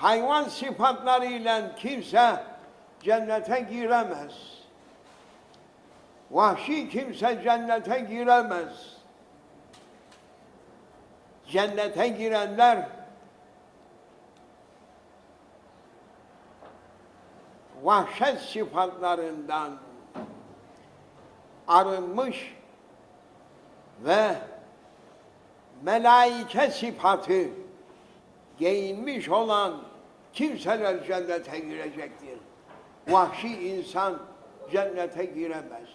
hayvan sıfatlarıyla kimse cennete giremez. Vahşi kimse cennete giremez. Cennete girenler vahşet sıfatlarından arınmış ve melaike sıfatı giyinmiş olan kimseler cennete girecektir. Vahşi insan cennete giremez.